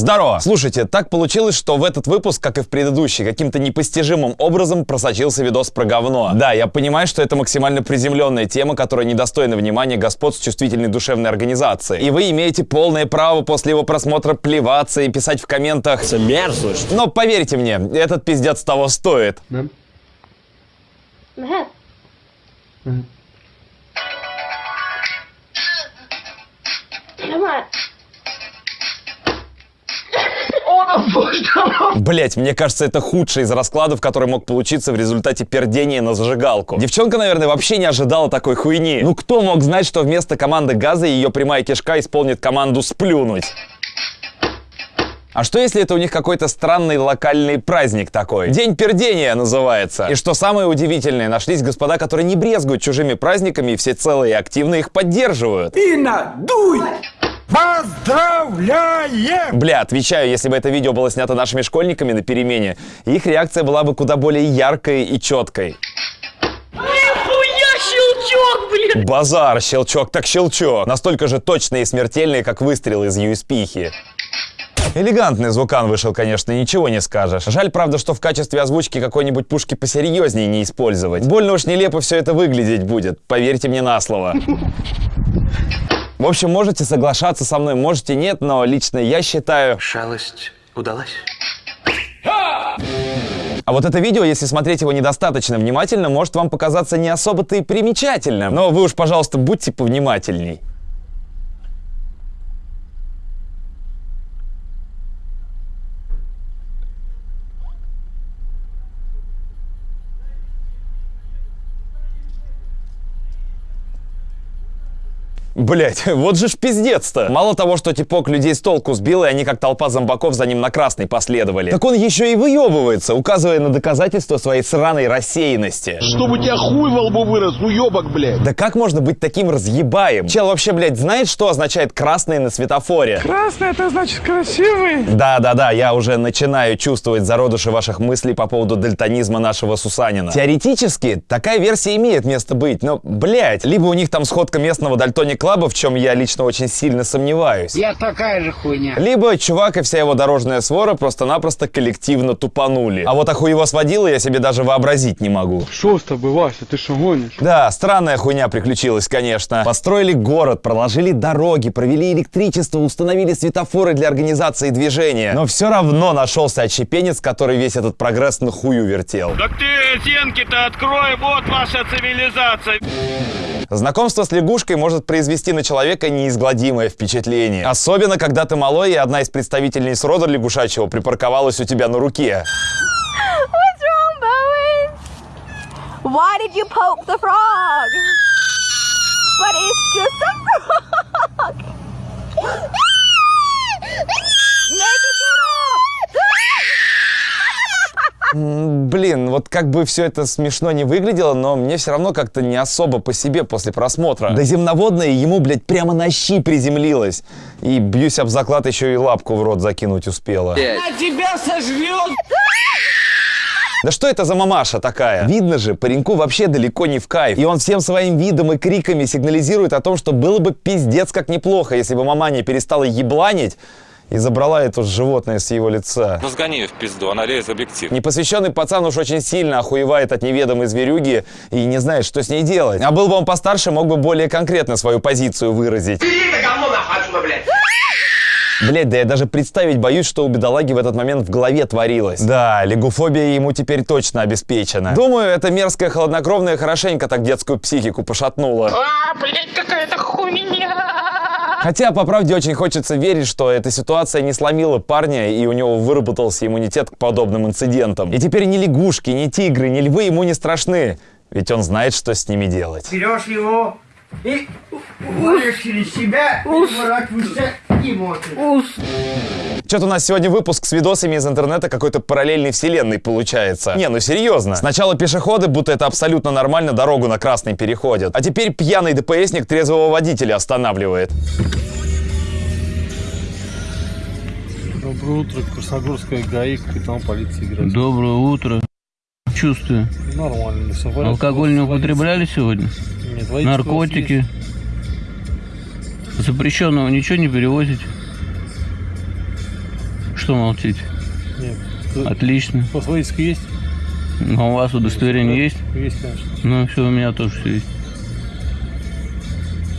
Здорово! Слушайте, так получилось, что в этот выпуск, как и в предыдущий, каким-то непостижимым образом просочился видос про говно. Да, я понимаю, что это максимально приземленная тема, которая недостойна внимания господ с чувствительной душевной организацией. И вы имеете полное право после его просмотра плеваться и писать в комментах Это мерзость. Но поверьте мне, этот пиздец того стоит. Мehmet. Mehmet. Блять, мне кажется, это худший из раскладов, который мог получиться в результате пердения на зажигалку. Девчонка, наверное, вообще не ожидала такой хуйни. Ну кто мог знать, что вместо команды газа ее прямая кишка исполнит команду сплюнуть? А что если это у них какой-то странный локальный праздник такой? День пердения называется. И что самое удивительное, нашлись господа, которые не брезгуют чужими праздниками и все целые и активно их поддерживают. Инна, дуй! Поздравляем! Бля, отвечаю, если бы это видео было снято нашими школьниками на перемене, их реакция была бы куда более яркой и четкой. Нихуя щелчок, блин! Базар, щелчок так щелчок. Настолько же точный и смертельный, как выстрел из USB-хи. Элегантный звукан вышел, конечно, ничего не скажешь. Жаль, правда, что в качестве озвучки какой-нибудь пушки посерьезнее не использовать. Больно уж нелепо все это выглядеть будет, поверьте мне на слово. В общем, можете соглашаться со мной, можете нет, но лично я считаю... Шалость удалась. А вот это видео, если смотреть его недостаточно внимательно, может вам показаться не особо-то и примечательным. Но вы уж, пожалуйста, будьте повнимательней. Блять, вот же ж пиздец-то. Мало того, что типок людей с толку сбил, и они как толпа зомбаков за ним на красный последовали. Так он еще и выебывается, указывая на доказательства своей сраной рассеянности. Чтобы у тебя хуй во лбу вырос, уебок, блядь. Да как можно быть таким разъебаем? Чел вообще, блядь, знает, что означает красный на светофоре? Красный, это значит красивый. Да-да-да, я уже начинаю чувствовать зародыши ваших мыслей по поводу дальтонизма нашего Сусанина. Теоретически, такая версия имеет место быть, но, блядь, либо у них там сходка местного дальтоник клаба, в чем я лично очень сильно сомневаюсь. Я такая же хуйня. Либо чувак и вся его дорожная свора просто-напросто коллективно тупанули. А вот охуево сводила я себе даже вообразить не могу. Что с тобой, Вася, ты что гонишь? Да, странная хуйня приключилась, конечно. Построили город, проложили дороги, провели электричество, установили светофоры для организации движения. Но все равно нашелся отщепенец, который весь этот прогресс на хую вертел. Так ты стенки-то открой, вот ваша цивилизация. Знакомство с лягушкой может произвести на человека неизгладимое впечатление. Особенно, когда ты малой, и одна из представительниц рода лягушачьего припарковалась у тебя на руке. Why. Блин, вот как бы все это смешно не выглядело, но мне все равно как-то не особо по себе после просмотра. Да земноводная ему, блядь, прямо на щи приземлилась. И бьюсь об заклад еще и лапку в рот закинуть успела. А тебя сожрет! Да что это за мамаша такая? Видно же, пареньку вообще далеко не в кайф. И он всем своим видом и криками сигнализирует о том, что было бы пиздец как неплохо, если бы мама не перестала ебланить и забрала это животное с его лица. Ну сгони ее в пизду, она лезет в объектив. Непосвященный пацан уж очень сильно охуевает от неведомой зверюги и не знает, что с ней делать. А был бы он постарше, мог бы более конкретно свою позицию выразить. Блять, да я даже представить боюсь, что у бедолаги в этот момент в голове творилось. Да, лягуфобия ему теперь точно обеспечена. Думаю, эта мерзкая холоднокровная хорошенько так детскую психику пошатнула. А, блядь, какая-то хуйня. Хотя, по правде, очень хочется верить, что эта ситуация не сломила парня, и у него выработался иммунитет к подобным инцидентам. И теперь ни лягушки, ни тигры, ни львы ему не страшны, ведь он знает, что с ними делать. Берешь его и уводишь через себя, и выворачиваешься и смотришь. Что-то у нас сегодня выпуск с видосами из интернета какой-то параллельной вселенной получается. Не, ну серьезно. Сначала пешеходы, будто это абсолютно нормально, дорогу на красный переходят. А теперь пьяный ДПСник трезвого водителя останавливает. Доброе утро, Красногорская ГАИ, капитан полиции Грязь. Доброе утро. Чувствую. Нормально, все. Алкоголь не употребляли сегодня? Нет, водитель Наркотики? Запрещенного ничего не перевозите? Что молчите? Нет. Отлично. У вас водительская есть? А у вас удостоверение есть? Есть, конечно. Ну, все, у меня тоже все есть.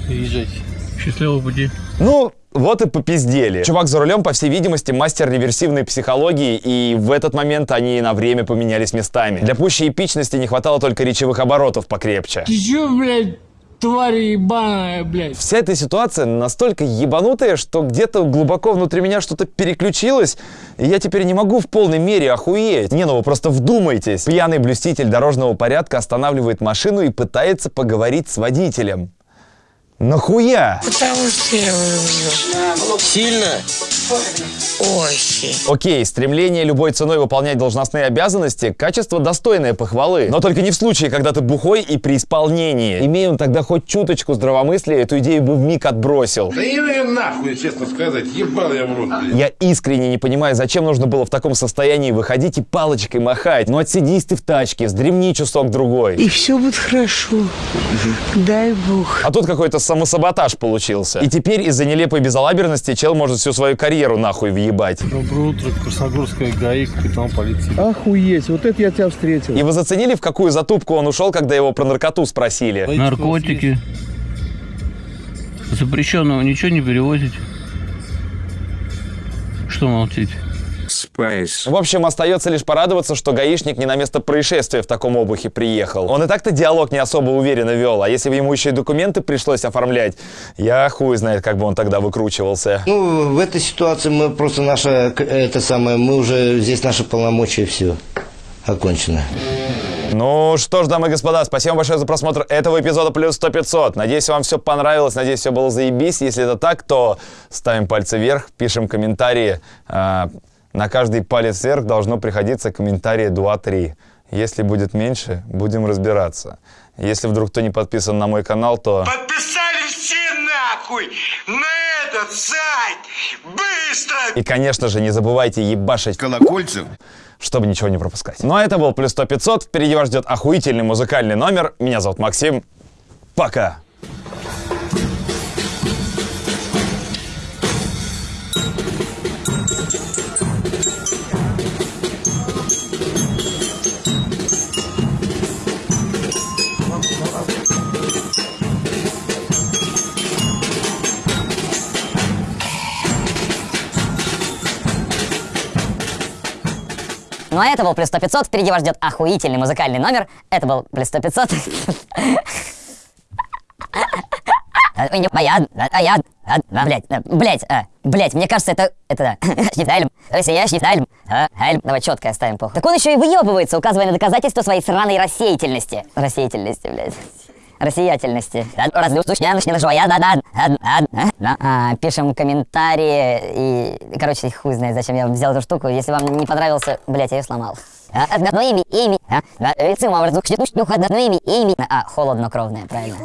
Езжайте. Счастливого пути. Ну, вот и попиздели. Чувак за рулем, по всей видимости, мастер реверсивной психологии, и в этот момент они на время поменялись местами. Для пущей эпичности не хватало только речевых оборотов покрепче. Ты чё, блядь, тварь ебаная, блядь? Вся эта ситуация настолько ебанутая, что где-то глубоко внутри меня что-то переключилось, и я теперь не могу в полной мере охуеть. Не, ну вы просто вдумайтесь. Пьяный блюститель дорожного порядка останавливает машину и пытается поговорить с водителем. Нахуя? Сильно? Очень. Окей, стремление любой ценой выполнять должностные обязанности – качество достойное похвалы. Но только не в случае, когда ты бухой и при исполнении. Имея он тогда хоть чуточку здравомыслия, эту идею бы вмиг отбросил. Да я нахуй, честно сказать, ебал я в рот, блядь. Я искренне не понимаю, зачем нужно было в таком состоянии выходить и палочкой махать. Ну отсидись ты в тачке, вздремни часок-другой. И все будет хорошо. Дай бог. А тут какой-то самосаботаж получился. И теперь из-за нелепой безалаберности чел может всю свою карьеру нахуй въебать. Доброе утро, Красногорская ГАИ, капитан полиции. Охуеть, вот это я тебя встретил. И вы заценили, в какую затупку он ушел, когда его про наркоту спросили? Наркотики. Запрещенного ничего не перевозите? Что молчите? Спайс. В общем, остается лишь порадоваться, что гаишник не на место происшествия в таком обухе приехал. Он и так-то диалог не особо уверенно вел, а если бы ему еще и документы пришлось оформлять, я хуй знает, как бы он тогда выкручивался. Ну, в этой ситуации мы просто наша, это самое, мы уже, здесь наши полномочия, все, окончено. Ну что ж, дамы и господа, спасибо большое за просмотр этого эпизода плюс 100 500. Надеюсь, вам все понравилось, надеюсь, все было заебись. Если это так, то ставим пальцы вверх, пишем комментарии. На каждый палец вверх должно приходиться комментарии 2-3. Если будет меньше, будем разбираться. Если вдруг кто не подписан на мой канал, то... Подписались все нахуй на этот сайт! Быстро! И, конечно же, не забывайте ебашить Колокольцев. чтобы ничего не пропускать. Ну а это был плюс 100 500. Впереди вас ждет охуительный музыкальный номер. Меня зовут Максим. Пока. Ну а это был плюс 100 500. Впереди вас ждет охуительный музыкальный номер. Это был плюс 100 500. А, не, а я, а я, а, а, блядь, а, блядь, мне кажется, это, это, Шнифтайлем, Россия, Шнифтайлем, а, давай четко оставим похуй. Так он еще и выебывается, указывая на доказательства своей сраной рассеятельности. Рассеятельности, блядь. Россиятельности. А, Пишем комментарии и, короче, хуй знает, зачем я взял эту штуку. Если вам не понравился, блядь, я ее сломал. А, одно имя, имя, а, а, холоднокровное, правильно.